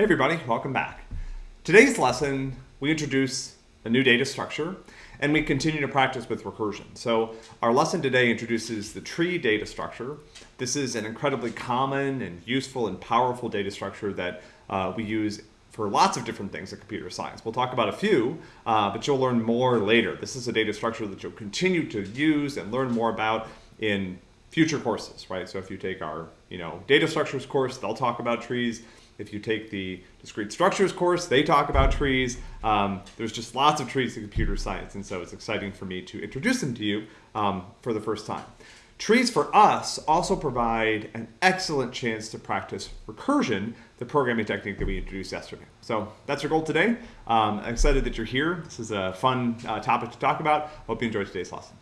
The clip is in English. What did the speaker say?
Hey everybody, welcome back. Today's lesson, we introduce a new data structure and we continue to practice with recursion. So our lesson today introduces the tree data structure. This is an incredibly common and useful and powerful data structure that uh, we use for lots of different things in computer science. We'll talk about a few, uh, but you'll learn more later. This is a data structure that you'll continue to use and learn more about in future courses, right? So if you take our, you know, data structures course, they'll talk about trees. If you take the discrete structures course, they talk about trees. Um, there's just lots of trees in computer science, and so it's exciting for me to introduce them to you um, for the first time. Trees for us also provide an excellent chance to practice recursion, the programming technique that we introduced yesterday. So that's our goal today. Um, I'm excited that you're here. This is a fun uh, topic to talk about. Hope you enjoyed today's lesson.